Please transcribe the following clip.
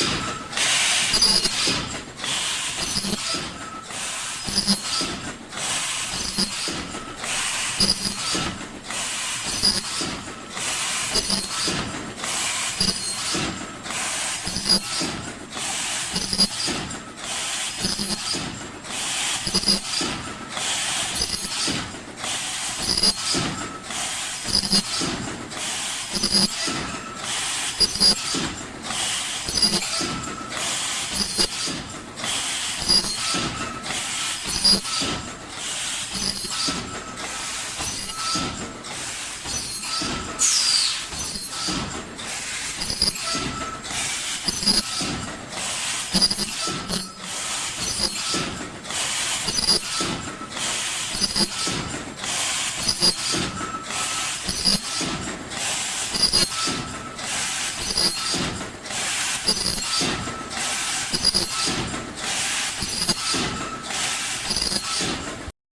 you you